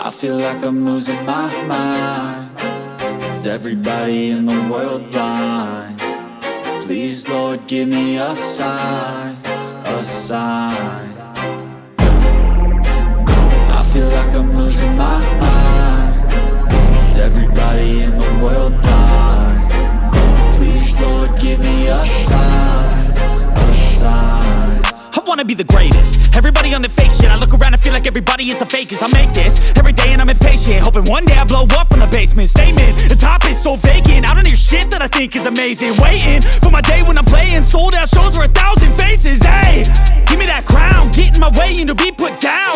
I feel like I'm losing my mind Is everybody in the world blind? Please Lord give me a sign, a sign I feel like I'm losing my mind Is everybody in the world blind? Wanna be the greatest. Everybody on the fake shit I look around and feel like everybody is the fakest. I make this every day and I'm impatient Hoping one day I blow up from the basement. Statement, the top is so vacant. I don't hear shit that I think is amazing. Waiting for my day when I'm playing Sold out shows for a thousand faces. Hey, give me that crown. Get in my way and to be put down